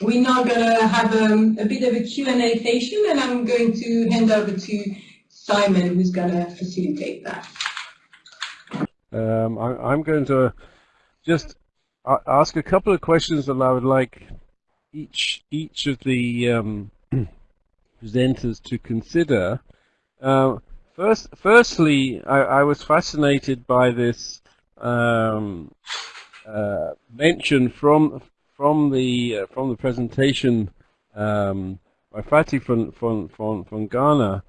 we're now going to have um, a bit of a Q&A session and I'm going to hand over to Simon who's going to facilitate that. Um, I, am going to just ask a couple of questions that I would like each each of the um, presenters to consider. Uh, first, firstly, I, I, was fascinated by this um, uh, mention from from the uh, from the presentation um, by Fati from from from, from Ghana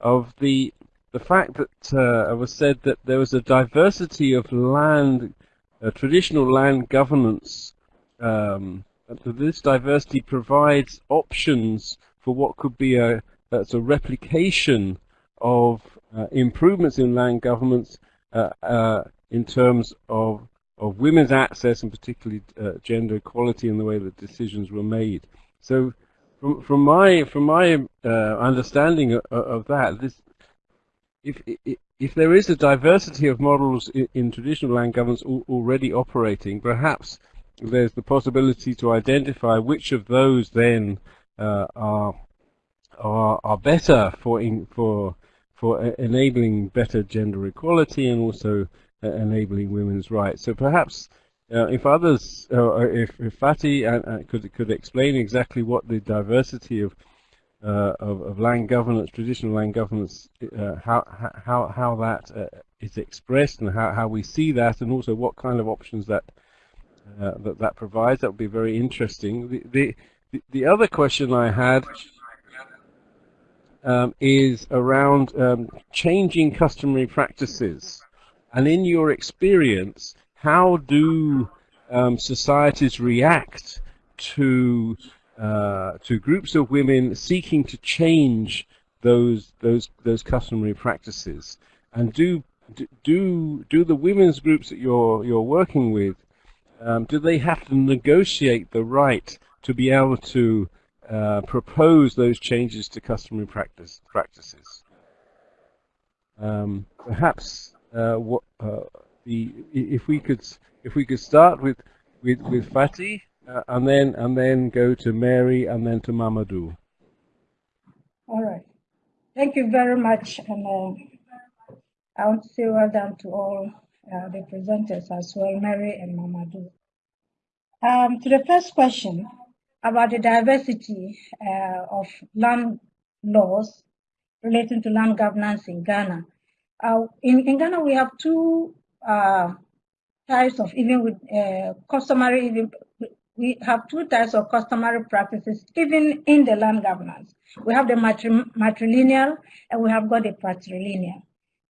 of the the fact that uh, it was said that there was a diversity of land, uh, traditional land governance. Um, that this diversity provides options for what could be a that's a replication of uh, improvements in land governance uh, uh, in terms of of women's access and particularly uh, gender equality in the way that decisions were made. So, from from my from my uh, understanding of, of, that, this if if there is a diversity of models in, in traditional land governance al already operating, perhaps there's the possibility to identify which of those then uh, are are are better for in, for for enabling better gender equality and also enabling women's rights. So perhaps uh, if others, uh, if, if Fati could could explain exactly what the diversity of uh, of, of, land governance, traditional land governance, uh, how how how that uh, is expressed and how, how we see that, and also what kind of options that that that provides. That would be very interesting. The the the other question I had um, is around um, changing customary practices. And in your experience, how do um, societies react to uh, to groups of women seeking to change those those those customary practices? And do do do the women's groups that you're you're working with um, do they have to negotiate the right to be able to uh, propose those changes to customary practice practices? Um, perhaps what uh, the if we could if we could start with with with uh, and then and then go to Mary and then to Mamadou. All right. Thank you very much, and uh, I want to say well done to all uh, the presenters as well, Mary and Mamadou. Um, to the first question about the diversity uh, of land laws relating to land governance in Ghana. Uh, in, in Ghana, we have two uh, types of even with uh, customary, even we have two types of customary practices, even in the land governance. We have the matri matrilineal and we have got the patrilineal.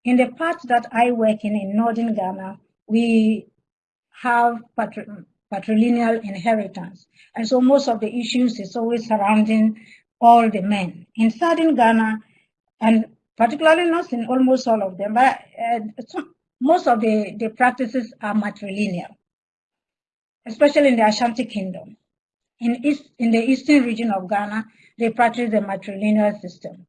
In the part that I work in, in northern Ghana, we have patri patrilineal inheritance. And so most of the issues is always surrounding all the men. In southern Ghana, and particularly not in almost all of them, but uh, most of the, the practices are matrilineal, especially in the Ashanti Kingdom. In, East, in the eastern region of Ghana, they practice the matrilineal system.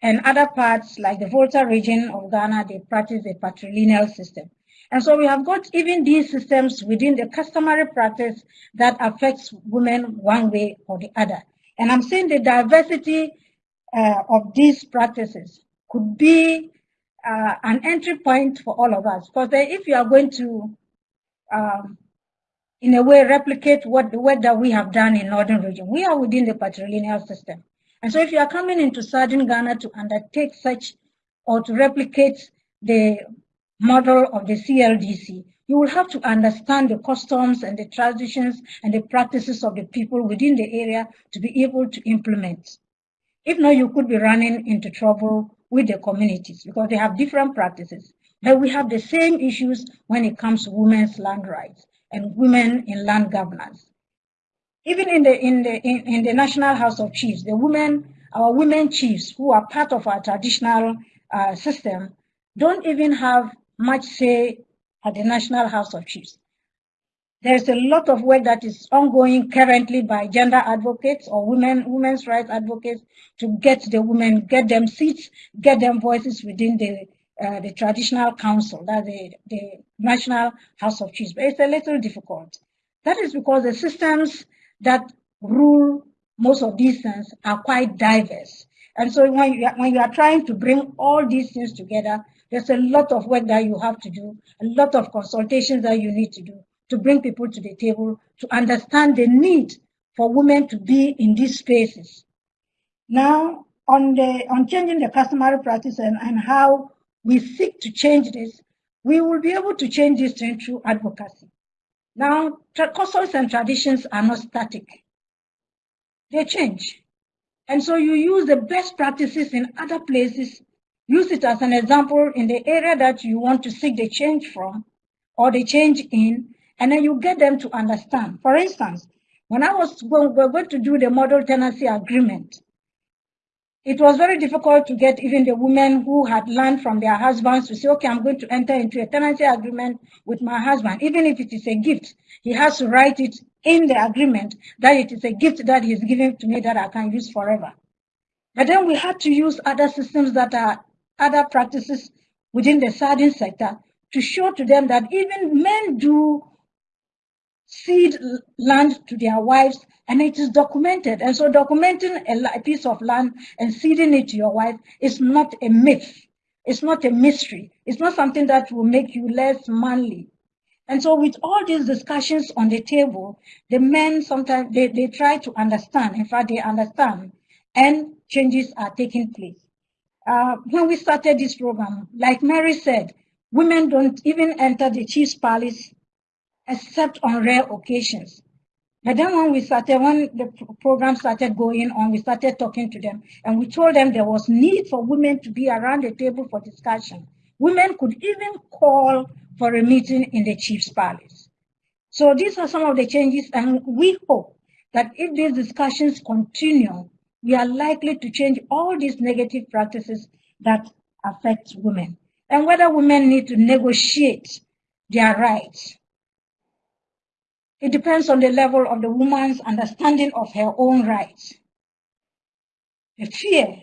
And other parts, like the Volta region of Ghana, they practice the patrilineal system. And so we have got even these systems within the customary practice that affects women one way or the other. And I'm saying the diversity uh, of these practices could be uh, an entry point for all of us. Because if you are going to, um, in a way, replicate what the work that we have done in Northern region, we are within the patrilineal system. And so if you are coming into Southern Ghana to undertake such or to replicate the model of the CLDC, you will have to understand the customs and the traditions and the practices of the people within the area to be able to implement. If not, you could be running into trouble with the communities because they have different practices. But we have the same issues when it comes to women's land rights and women in land governance. Even in the in the in, in the National House of Chiefs, the women, our women chiefs who are part of our traditional uh, system, don't even have much say at the National House of Chiefs. There's a lot of work that is ongoing currently by gender advocates or women women's rights advocates to get the women, get them seats, get them voices within the uh, the traditional council, that the, the National House of Chiefs. But it's a little difficult. That is because the systems that rule most of these things are quite diverse. And so when you, when you are trying to bring all these things together, there's a lot of work that you have to do, a lot of consultations that you need to do to bring people to the table to understand the need for women to be in these spaces. Now, on the on changing the customary practice and, and how we seek to change this, we will be able to change this through advocacy. Now, customs and traditions are not static. They change. And so you use the best practices in other places, use it as an example in the area that you want to seek the change from or the change in, and then you get them to understand. For instance, when I was going, we were going to do the model tenancy agreement, it was very difficult to get even the women who had learned from their husbands to say, okay, I'm going to enter into a tenancy agreement with my husband. Even if it is a gift, he has to write it in the agreement that it is a gift that he's giving to me that I can use forever. But then we had to use other systems that are other practices within the sardine sector to show to them that even men do cede land to their wives and it is documented. And so documenting a piece of land and ceding it to your wife is not a myth. It's not a mystery. It's not something that will make you less manly. And so with all these discussions on the table, the men sometimes, they, they try to understand. In fact, they understand and changes are taking place. Uh, when we started this program, like Mary said, women don't even enter the chief's palace except on rare occasions. But then when we started, when the program started going on, we started talking to them and we told them there was need for women to be around the table for discussion. Women could even call for a meeting in the chief's palace. So these are some of the changes and we hope that if these discussions continue, we are likely to change all these negative practices that affect women. And whether women need to negotiate their rights it depends on the level of the woman's understanding of her own rights. The fear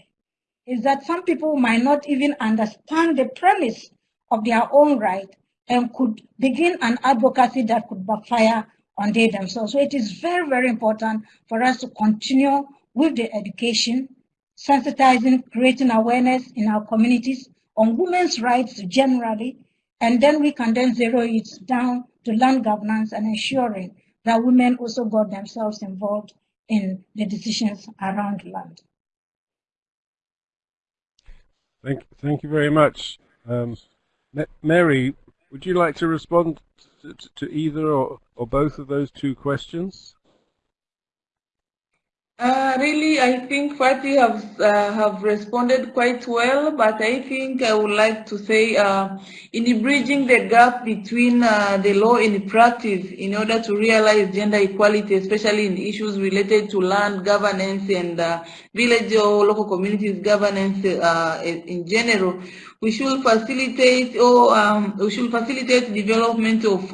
is that some people might not even understand the premise of their own right and could begin an advocacy that could backfire on they themselves. So it is very, very important for us to continue with the education, sensitizing, creating awareness in our communities on women's rights generally, and then we can then zero it down to land governance and ensuring that women also got themselves involved in the decisions around land. Thank, thank you very much. Um, Mary, would you like to respond to, to either or, or both of those two questions? Uh, really, I think Fati have uh, have responded quite well, but I think I would like to say uh, in bridging the gap between uh, the law and practice in order to realize gender equality, especially in issues related to land governance and uh, village or local communities governance uh, in general, we should facilitate or um, we should facilitate development of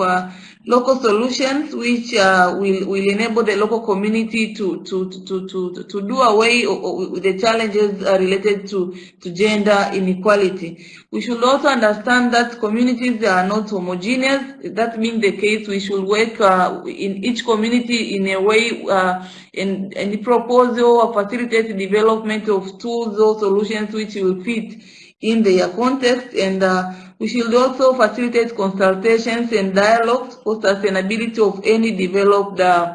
local solutions which uh, will, will enable the local community to, to, to, to, to do away with the challenges uh, related to, to gender inequality. We should also understand that communities are not homogeneous. That being the case, we should work uh, in each community in a way uh, in, the proposal or facilitate the development of tools or solutions which will fit in their context and uh, we should also facilitate consultations and dialogues for sustainability of any developed uh,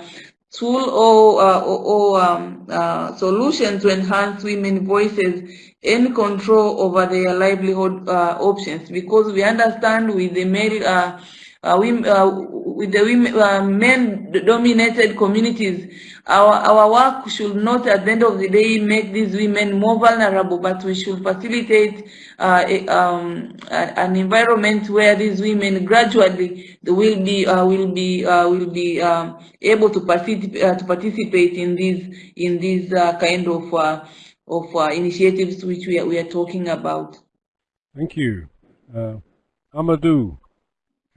tool or, uh, or, or um, uh, solution to enhance women's voices and control over their livelihood uh, options. Because we understand with the male uh, uh, uh, with the women, uh, men-dominated communities, our, our work should not, at the end of the day, make these women more vulnerable, but we should facilitate uh, a, um, a, an environment where these women gradually will be uh, will be uh, will be um, able to participate to participate in these in these kind of of initiatives which we are, we are talking about. Thank you, Amadou.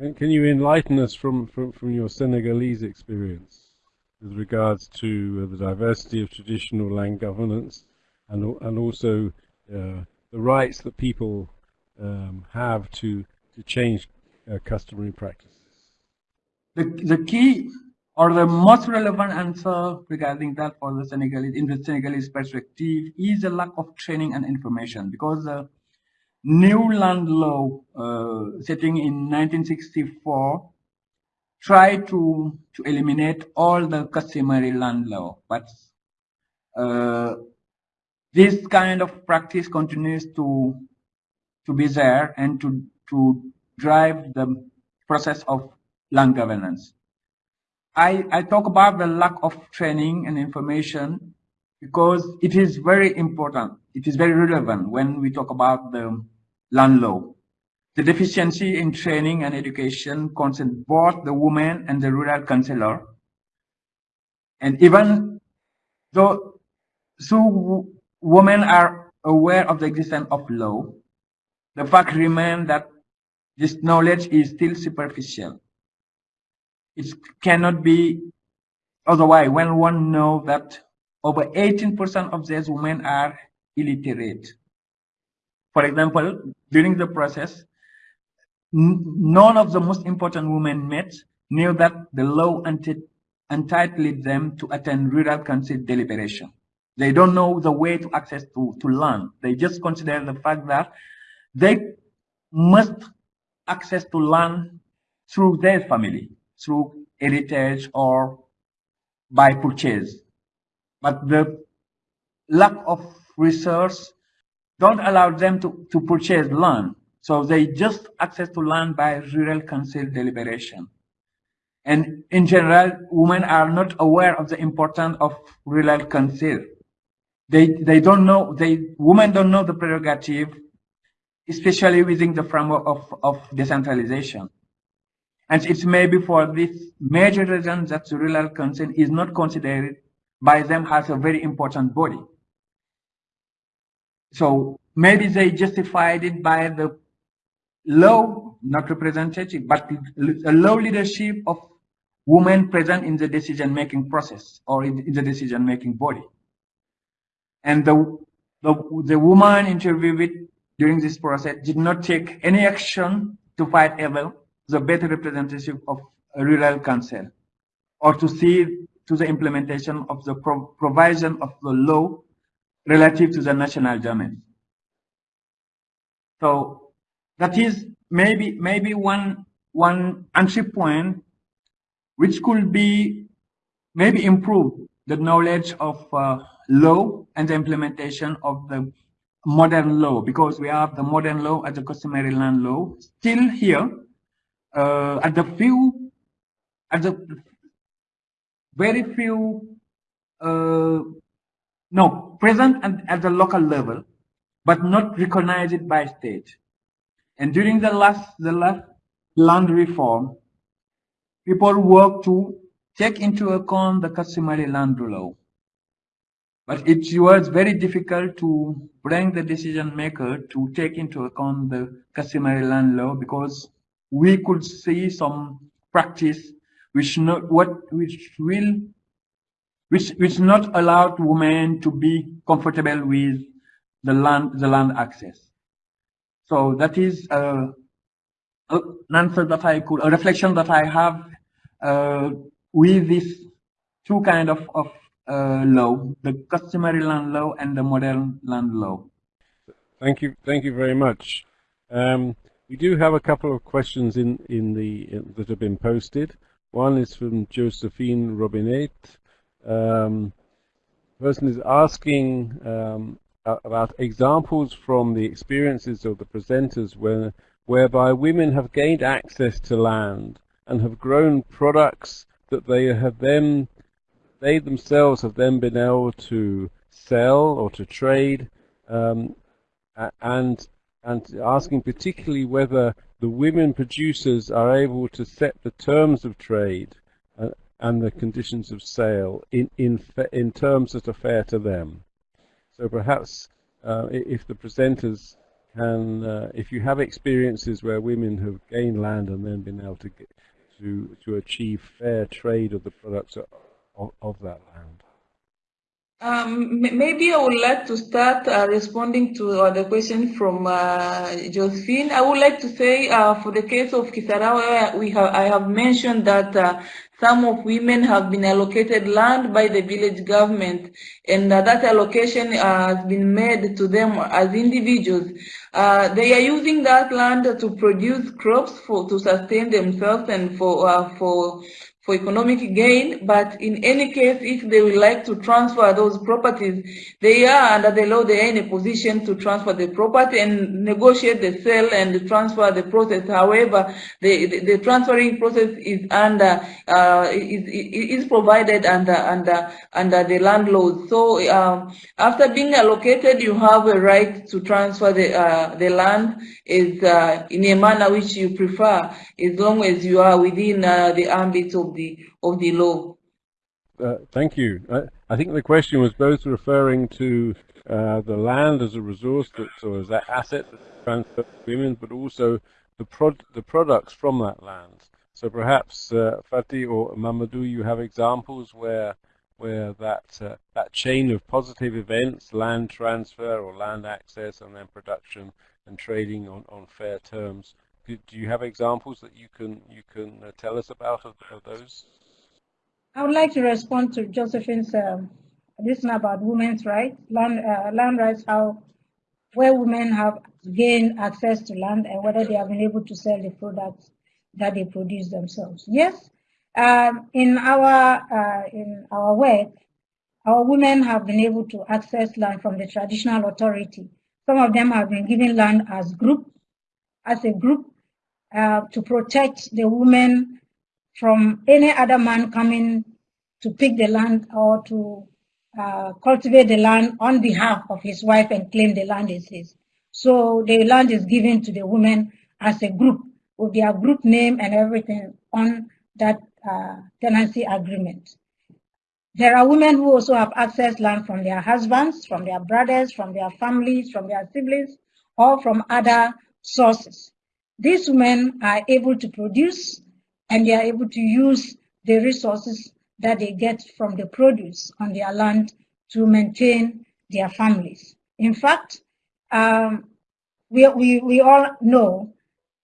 Can, can you enlighten us from, from, from your Senegalese experience with regards to uh, the diversity of traditional land governance and, and also uh, the rights that people um, have to, to change uh, customary practices? The, the key or the most relevant answer regarding that for the Senegalese, in the Senegalese perspective, is a lack of training and information because the new land law uh, setting in 1964 tried to, to eliminate all the customary land law, but uh, this kind of practice continues to to be there and to to drive the process of land governance. I, I talk about the lack of training and information because it is very important. It is very relevant when we talk about the land law. The deficiency in training and education concerns both the woman and the rural councillor. And even though so women are aware of the existence of law, the fact remains that this knowledge is still superficial. It cannot be otherwise when one knows that over 18% of these women are illiterate. For example, during the process, none of the most important women met knew that the law entitled them to attend rural council deliberation. They don't know the way to access to, to land. They just consider the fact that they must access to land through their family, through heritage or by purchase. But the lack of research don't allow them to, to purchase land. So they just access to land by rural council deliberation. And in general, women are not aware of the importance of rural council. They, they don't know, they, women don't know the prerogative, especially within the framework of, of decentralization. And it's maybe for this major reason that the rural council is not considered by them as a very important body. So maybe they justified it by the low, not representative, but a low leadership of women present in the decision-making process or in, the decision-making body. And the, the, the woman interviewed during this process did not take any action to fight ever the better representative of rural council or to see to the implementation of the pro provision of the law relative to the national domain. So that is maybe maybe one one entry point which could be maybe improve the knowledge of uh, law and the implementation of the modern law because we have the modern law as the customary land law still here uh, at the few at the very few uh, no present at, at the local level but not recognized by state. And during the last the last land reform people work to take into account the customary land law. But it was very difficult to bring the decision maker to take into account the customary land law because we could see some practice which not what which will which which not allowed women to be comfortable with the land the land access. So that is uh, an answer that I could a reflection that I have uh, with these two kind of, of uh, law, the customary land law and the modern land law. Thank you, thank you very much. Um, we do have a couple of questions in in the in, that have been posted. One is from Josephine Robinet. Um, person is asking um, about examples from the experiences of the presenters where, whereby women have gained access to land and have grown products that they have then they themselves have then been able to sell or to trade um, and and asking particularly whether the women producers are able to set the terms of trade and the conditions of sale in in in terms that are fair to them. So perhaps uh, if the presenters can, uh, if you have experiences where women have gained land and then been able to get, to to achieve fair trade of the products of, of that land. Um, maybe I would like to start uh, responding to uh, the question from uh, Josephine. I would like to say uh, for the case of Kisarawe, we have, I have mentioned that uh, some of women have been allocated land by the village government and uh, that allocation has been made to them as individuals. they are using that land to produce crops for to sustain themselves and for for for economic gain, but in any case, if they would like to transfer those properties, they are under the law, they are in a position to transfer the property and negotiate the sale and transfer the process. However, the, the, the transferring process is under, uh, is, is provided under, under, under the land laws. So um, after being allocated, you have a right to transfer the, uh, the land is uh, in a manner which you prefer, as long as you are within uh, the ambit of the of the law. Uh, thank you. I, I, think the question was both referring to uh, the land as a resource that, or as that asset transferred to women, but also the prod, the products from that land. So perhaps uh, Fati or Mamadou, you have examples where where that uh, that chain of positive events, land transfer or land access, and then production and trading on, on fair terms. Do, you have examples that you can you can uh, tell us about of, of, those? I would like to respond to Josephine's um, this about women's rights, land uh, land rights, how where women have gained access to land and whether they have been able to sell the products that they produce themselves. Yes, um, in our uh, in our work, our women have been able to access land from the traditional authority some of them have been given land as group, as a group, uh, to protect the women from any other man coming to pick the land or to uh, cultivate the land on behalf of his wife and claim the land is his. So the land is given to the women as a group with their group name and everything on that uh, tenancy agreement. There are women who also have access land from their husbands, from their brothers, from their families, from their siblings, or from other sources. These women are able to produce and they are able to use the resources that they get from the produce on their land to maintain their families. In fact, um, we, we, we all know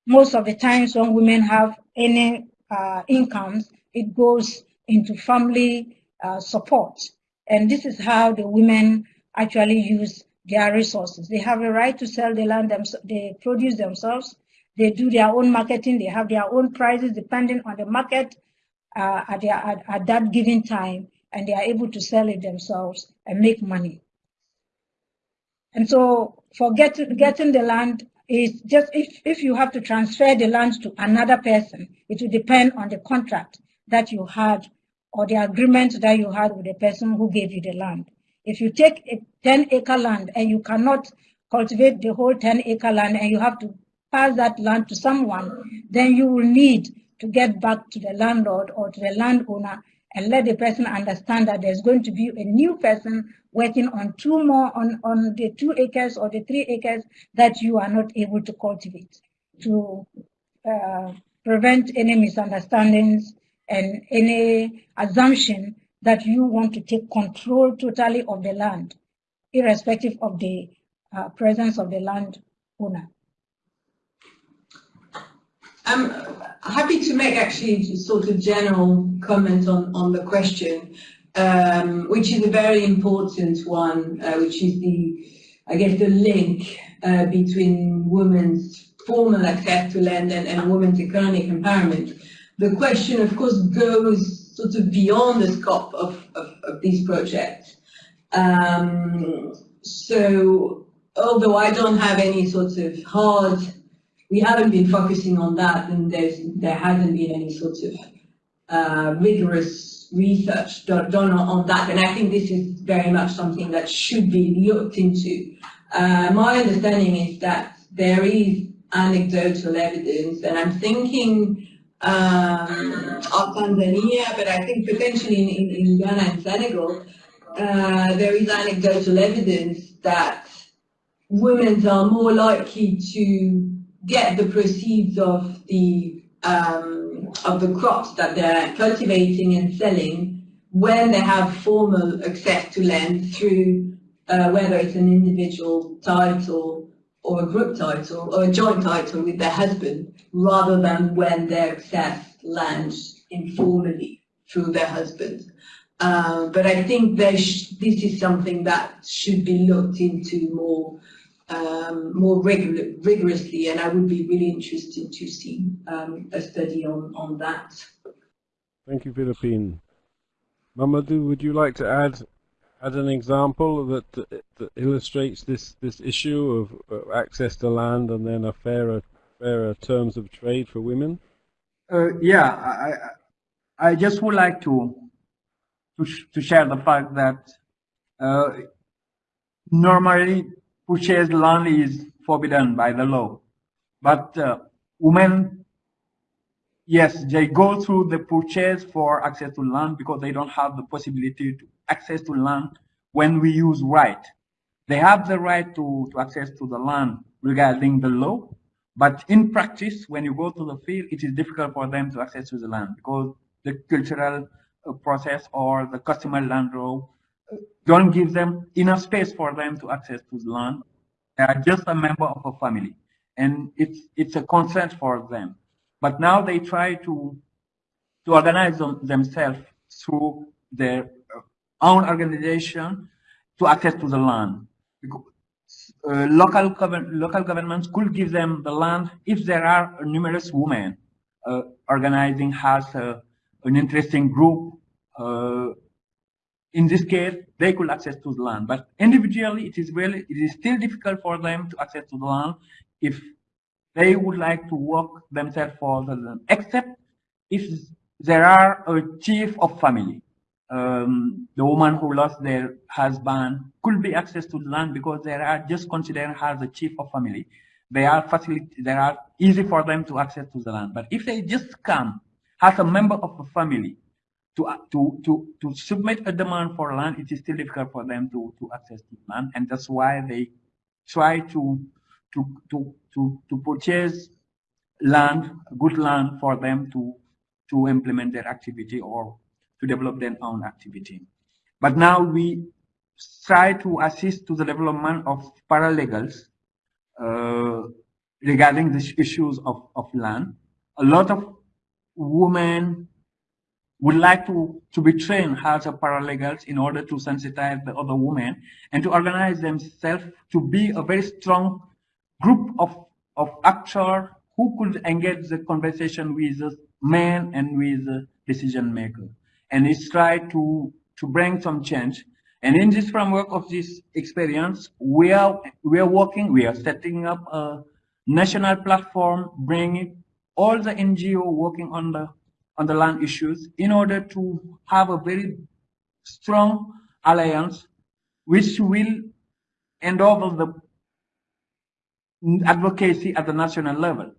most of the times when women have any uh, incomes, it goes into family uh, support. And this is how the women actually use their resources. They have a right to sell the land, they produce themselves, they do their own marketing, they have their own prices depending on the market uh, at, their, at, at that given time, and they are able to sell it themselves and make money. And so for get, getting the land is just if, if you have to transfer the land to another person, it will depend on the contract that you had or the agreement that you had with the person who gave you the land. If you take a 10 acre land and you cannot cultivate the whole 10 acre land and you have to pass that land to someone, then you will need to get back to the landlord or to the landowner and let the person understand that there's going to be a new person working on two more on, on the two acres or the three acres that you are not able to cultivate to uh, prevent any misunderstandings and any assumption that you want to take control totally of the land, irrespective of the uh, presence of the land owner. I'm happy to make actually sort of general comment on, on the question, um, which is a very important one, uh, which is the, I guess, the link uh, between women's formal access to land and, and women's economic empowerment the question, of course, goes sort of beyond the scope of, of, of these projects. Um, so although I don't have any sort of hard, we haven't been focusing on that and there's, there hasn't been any sort of uh, rigorous research done, on that and I think this is very much something that should be looked into. Uh, my understanding is that there is anecdotal evidence and I'm thinking um, of Tanzania, but I think potentially in, in, in Ghana and Senegal, uh, there is anecdotal evidence that women are more likely to get the proceeds of the um, of the crops that they're cultivating and selling when they have formal access to land through uh, whether it's an individual title or a group title or a joint title with their husband, rather than when they access land informally through their husband. Uh, but I think this is something that should be looked into more um, more regular, rigorously, and I would be really interested to see um, a study on, on that. Thank you, Philippine. Mamadou, would you like to add add an example that, that illustrates this this issue of access to land and then a fairer fairer terms of trade for women? Uh, yeah, I I just would like to to, sh to share the fact that uh, normally purchased land is forbidden by the law, but uh, women yes, they go through the purchase for access to land because they don't have the possibility to access to land when we use right. They have the right to, to access to the land regarding the law, but in practice, when you go to the field, it is difficult for them to access to the land because the cultural uh, process or the customary land law don't give them enough space for them to access to the land. They are just a member of a family, and it's it's a consent for them. But now they try to to organize them, themselves through their own organization to access to the land. Uh, local, local governments could give them the land if there are numerous women uh, organizing has a, an interesting group. In this case, they could access to the land, but individually, it is really it is still difficult for them to access to the land if they would like to work themselves for the land, except if there are a chief of family. Um, the woman who lost their husband could be access to the land because they are just considered as a chief of family. They are facility, they are easy for them to access to the land. But if they just come as a member of a family to, to, to, to submit a demand for land, it is still difficult for them to, to access the land. And that's why they try to to, to, to, to purchase land, good land for them to, to implement their activity or to develop their own activity. But now we try to assist to the development of paralegals uh, regarding the issues of, of land. A lot of women would like to, to be trained as a paralegals in order to sensitize the other women and to organize themselves to be a very strong group of, of actors who could engage the conversation with the man and with the decision maker. And it's try to, to bring some change. And in this framework of this experience, we are, we are working, we are setting up a national platform, bringing all the NGO working on the, on the land issues in order to have a very strong alliance which will enable the advocacy at the national level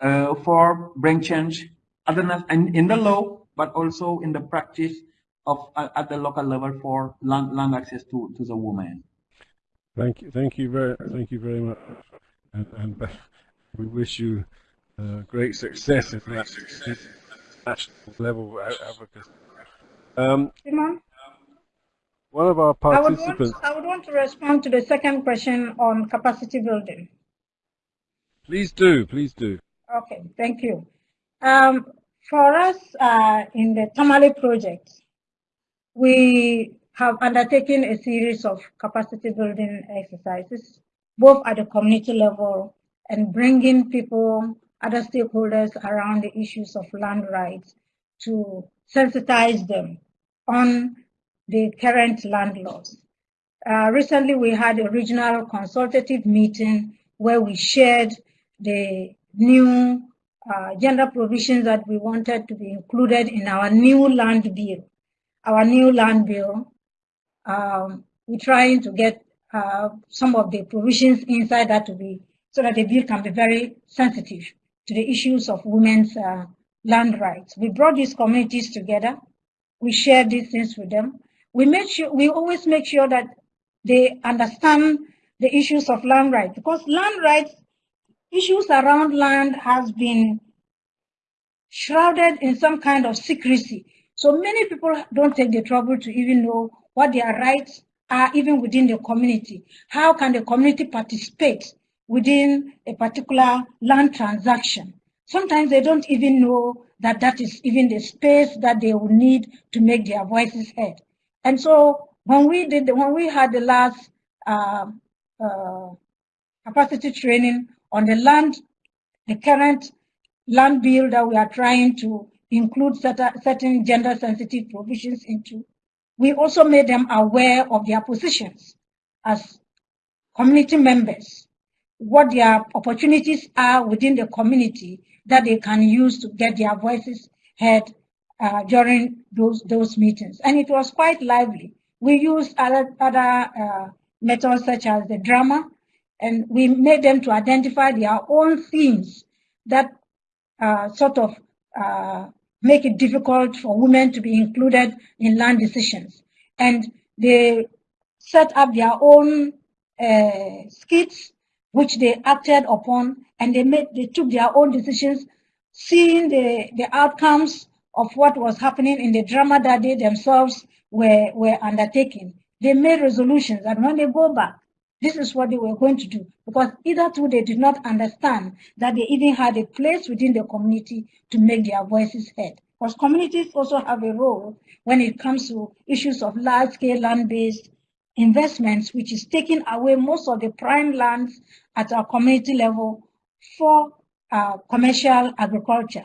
uh, for bring change the, in, in the law, but also in the practice of uh, at the local level for land, land access to, to the women. Thank you, thank you very, thank you very much, and, and we wish you uh, great success in that national level advocacy. Um, Simon? One of our participants. I would, want, I would want to respond to the second question on capacity building. Please do, please do. Okay, thank you. Um, for us uh, in the Tamale project, we have undertaken a series of capacity building exercises, both at the community level and bringing people, other stakeholders around the issues of land rights to sensitize them on the current land laws. Uh, recently, we had a regional consultative meeting where we shared the new uh, gender provisions that we wanted to be included in our new land bill. Our new land bill, um, we're trying to get uh, some of the provisions inside that to be, so that the bill can be very sensitive to the issues of women's uh, land rights. We brought these communities together. We shared these things with them. We make sure, we always make sure that they understand the issues of land rights because land rights issues around land has been shrouded in some kind of secrecy. So many people don't take the trouble to even know what their rights are even within the community. How can the community participate within a particular land transaction? Sometimes they don't even know that that is even the space that they will need to make their voices heard. And so when we did, when we had the last uh, uh, capacity training on the land, the current land bill that we are trying to include certain gender sensitive provisions into, we also made them aware of their positions as community members, what their opportunities are within the community that they can use to get their voices heard uh, during those, those meetings. And it was quite lively. We used other, other uh, methods such as the drama, and we made them to identify their own themes that uh, sort of uh, make it difficult for women to be included in land decisions. And they set up their own uh, skits, which they acted upon, and they made they took their own decisions, seeing the, the outcomes of what was happening in the drama that they themselves were, were undertaking. They made resolutions, and when they go back, this is what they were going to do because either two they did not understand that they even had a place within the community to make their voices heard. Because communities also have a role when it comes to issues of large-scale land-based investments, which is taking away most of the prime lands at our community level for uh, commercial agriculture,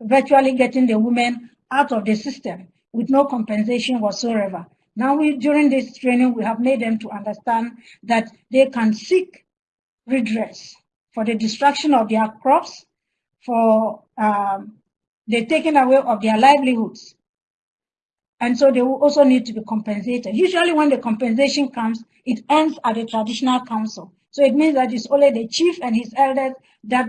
virtually getting the women out of the system with no compensation whatsoever. Now, we, during this training, we have made them to understand that they can seek redress for the destruction of their crops, for um, the taking away of their livelihoods. And so they will also need to be compensated. Usually when the compensation comes, it ends at the traditional council. So it means that it's only the chief and his elders that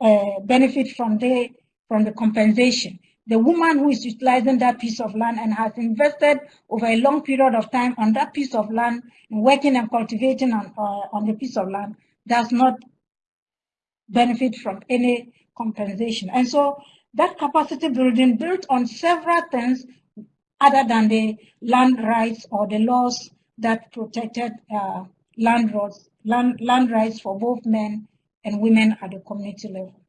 uh, benefit from the, from the compensation the woman who is utilizing that piece of land and has invested over a long period of time on that piece of land, working and cultivating on, uh, on the piece of land, does not benefit from any compensation. And so that capacity building built on several things other than the land rights or the laws that protected uh, land, rights, land, land rights for both men and women at the community level.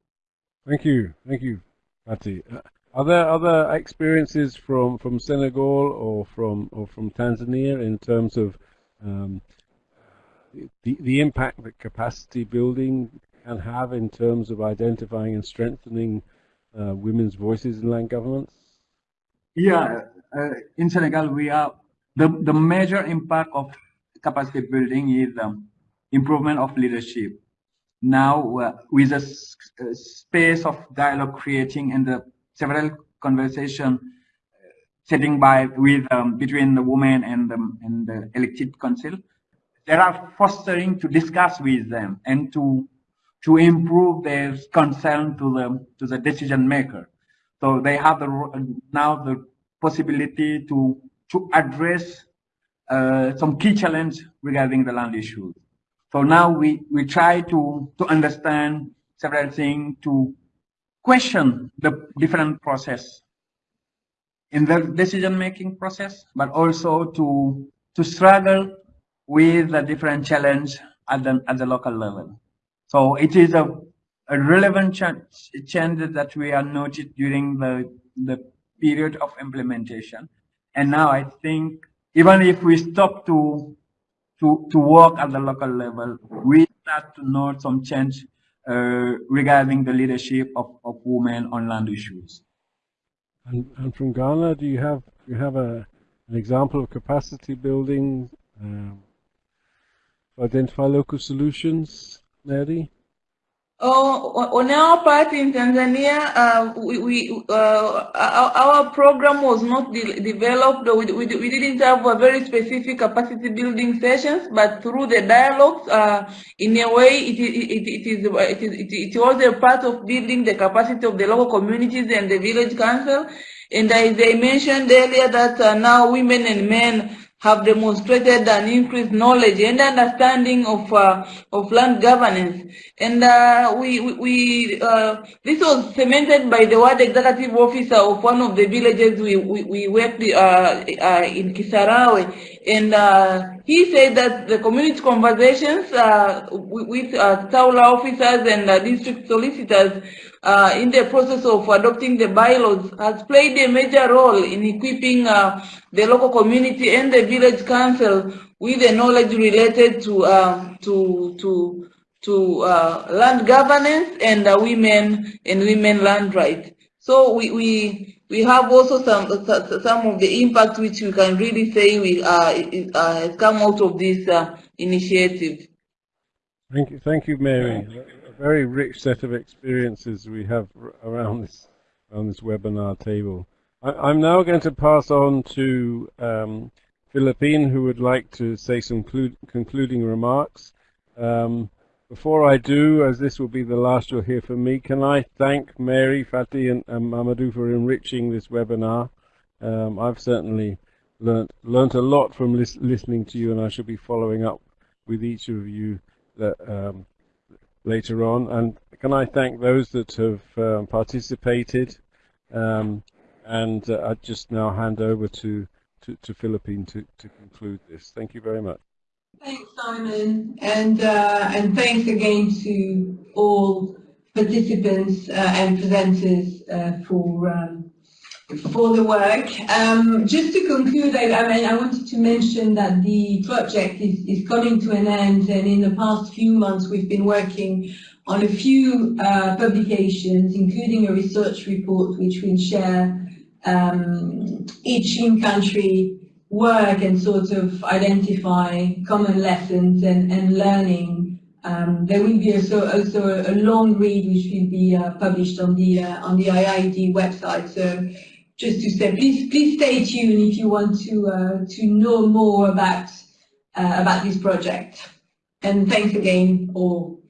Thank you. Thank you, Patty. Uh, are there other experiences from, from Senegal or from or from Tanzania in terms of um, the the impact that capacity building can have in terms of identifying and strengthening uh, women's voices in land governance? Yeah, uh, in Senegal, we are the the major impact of capacity building is um, improvement of leadership. Now, uh, with a, a space of dialogue creating and the several conversation uh, setting by with um, between the women and the, and the elected council. They are fostering to discuss with them and to to improve their concern to the to the decision maker. So they have the now the possibility to to address uh, some key challenge regarding the land issues. So now we we try to to understand several things to question the different process in the decision-making process, but also to to struggle with the different challenge at the at the local level. So it is a, a relevant change, that we are noted during the the period of implementation. And now I think even if we stop to to to work at the local level, we start to note some change uh, regarding the leadership of, of women on land issues. And, and from Ghana, do you have you have a an example of capacity building um, to identify local solutions, Mary? Oh, on our part in Tanzania, uh, we, we uh, our, our, program was not de developed. We, we, we, didn't have a very specific capacity building sessions, but through the dialogues, uh, in a way, it, it, it, is, it, is, it, it was a part of building the capacity of the local communities and the village council. And as I mentioned earlier, that uh, now women and men have demonstrated an increased knowledge and understanding of uh, of land governance. And uh, we we uh, this was cemented by the ward executive officer of one of the villages we we, we worked uh, uh, in Kisarawe, and uh, he said that the community conversations with uh, TAWLA officers and district solicitors uh, in the process of adopting the bylaws has played a major role in equipping uh, the local community and the village council with the knowledge related to uh, to to to uh, land governance and uh, women and women land rights. So we we we have also some some of the impact which we can really say we uh, has come out of this initiative. Thank you, thank you, Mary A very rich set of experiences we have around this around this webinar table. I, am now going to pass on to um, Philippine, who would like to say some concluding remarks. Um, before I do, as this will be the last you'll hear from me, can I thank Mary, Fati, and, and Mamadou for enriching this webinar. Um, I've certainly learnt learnt a lot from lis listening to you, and I shall be following up with each of you that um, later on. And can I thank those that have um, participated? Um, and uh, I just now hand over to, to, to Philippine to, to conclude this. Thank you very much. Thanks, Simon, and uh, and thanks again to all participants uh, and presenters uh, for um, for the work. Um, just to conclude, I, I, mean, I wanted to mention that the project is, is coming to an end and in the past few months we've been working on a few uh, publications, including a research report which we'll share um, each in-country work and sort of identify common lessons and, and learning. Um, there will be also, also a, long read which will be uh, published on the uh, on the IIED website. So just to say, please please stay tuned if you want to uh, to know more about uh, about this project. And thanks again all.